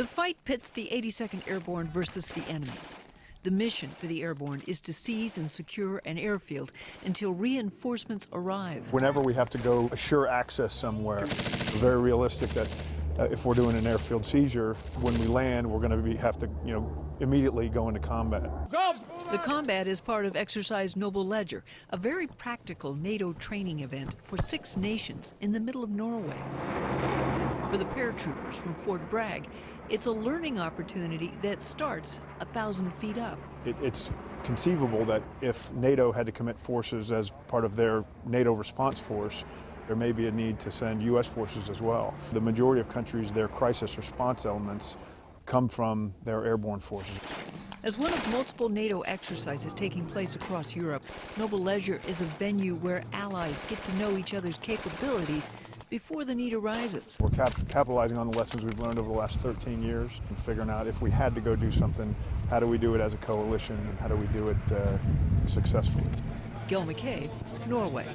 The fight pits the 82nd Airborne versus the enemy. The mission for the airborne is to seize and secure an airfield until reinforcements arrive. Whenever we have to go assure access somewhere, we're very realistic that uh, if we're doing an airfield seizure, when we land, we're going to have to, you know, immediately go into combat. Go! The combat is part of Exercise Noble Ledger, a very practical NATO training event for six nations in the middle of Norway. For the paratroopers from Fort Bragg, it's a learning opportunity that starts a thousand feet up. It, it's conceivable that if NATO had to commit forces as part of their NATO response force, there may be a need to send U.S. forces as well. The majority of countries, their crisis response elements come from their airborne forces. As one of multiple NATO exercises taking place across Europe, Noble Ledger is a venue where allies get to know each other's capabilities before the need arises. We're cap capitalizing on the lessons we've learned over the last 13 years and figuring out if we had to go do something, how do we do it as a coalition and how do we do it uh, successfully. Gil McCabe, Norway.